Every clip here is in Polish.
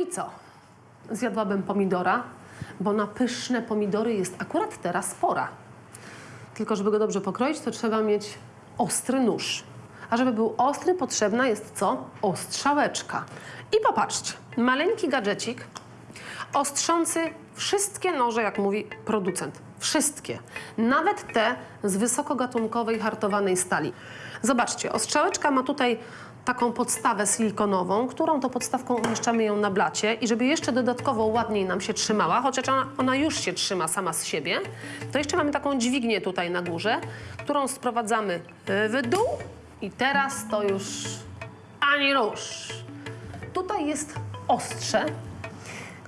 i co? Zjadłabym pomidora, bo na pyszne pomidory jest akurat teraz pora. Tylko żeby go dobrze pokroić, to trzeba mieć ostry nóż. A żeby był ostry, potrzebna jest co? Ostrzałeczka. I popatrzcie, maleńki gadżecik ostrzący wszystkie noże, jak mówi producent. Wszystkie. Nawet te z wysokogatunkowej hartowanej stali. Zobaczcie, ostrzałeczka ma tutaj taką podstawę silikonową, którą to podstawką umieszczamy ją na blacie i żeby jeszcze dodatkowo ładniej nam się trzymała, chociaż ona, ona już się trzyma sama z siebie, to jeszcze mamy taką dźwignię tutaj na górze, którą sprowadzamy y, w dół i teraz to już ani rusz. Tutaj jest ostrze,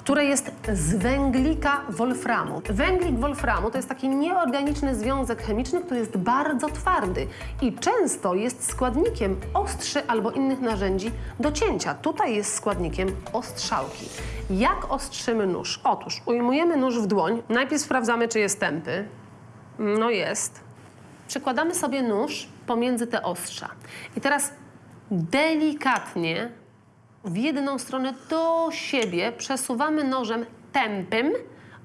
które jest z węglika wolframu. Węglik wolframu to jest taki nieorganiczny związek chemiczny, który jest bardzo twardy i często jest składnikiem ostrzy albo innych narzędzi do cięcia. Tutaj jest składnikiem ostrzałki. Jak ostrzymy nóż? Otóż ujmujemy nóż w dłoń. Najpierw sprawdzamy, czy jest tępy. No jest. Przykładamy sobie nóż pomiędzy te ostrza. I teraz delikatnie w jedną stronę do siebie przesuwamy nożem tępym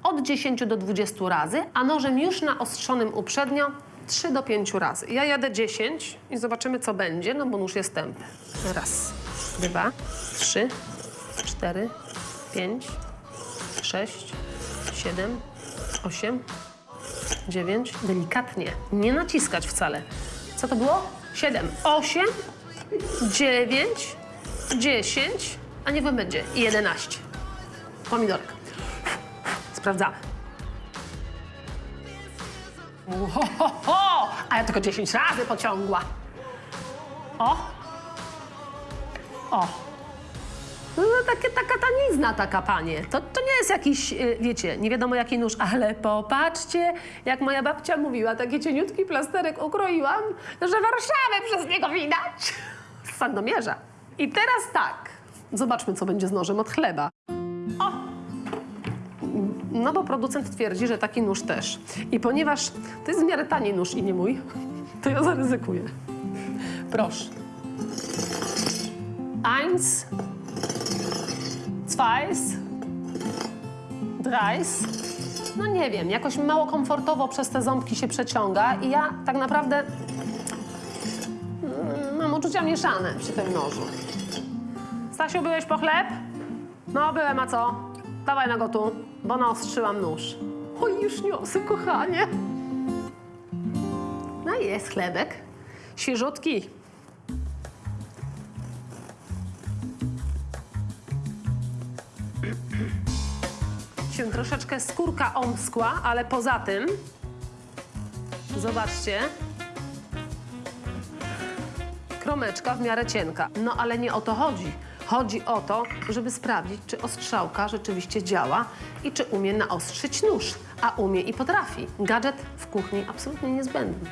od 10 do 20 razy, a nożem już naostrzonym uprzednio 3 do 5 razy. Ja jadę 10 i zobaczymy, co będzie, no bo nóż jest tępy. Raz, dwa, trzy, cztery, pięć, sześć, siedem, osiem, dziewięć. Delikatnie, nie naciskać wcale. Co to było? Siedem, osiem, dziewięć, 10, a niech wam będzie i 11. Pomidorka. Sprawdzamy. Uhohoho! A ja tylko 10 razy pociągła. O! O! No, takie, taka tanizna taka, panie. To, to nie jest jakiś, y, wiecie, nie wiadomo jaki nóż, ale popatrzcie, jak moja babcia mówiła, taki cieniutki plasterek ukroiłam, że Warszawę przez niego widać. Z Sandomierza. I teraz tak, zobaczmy, co będzie z nożem od chleba. O! No bo producent twierdzi, że taki nóż też. I ponieważ to jest w miarę tani nóż i nie mój, to ja zaryzykuję. Proszę. Eins, zweis, dreis. No nie wiem, jakoś mało komfortowo przez te ząbki się przeciąga i ja tak naprawdę uczucia mieszane przy tym nożu. Stasiu, byłeś po chleb? No, byłem, a co? Dawaj na go tu, bo naostrzyłam nóż. Oj, już niosę, kochanie. No i jest chlebek. Świeżutki. się troszeczkę skórka omskła, ale poza tym, zobaczcie, kromeczka w miarę cienka. No ale nie o to chodzi. Chodzi o to, żeby sprawdzić, czy ostrzałka rzeczywiście działa i czy umie naostrzyć nóż. A umie i potrafi. Gadżet w kuchni absolutnie niezbędny.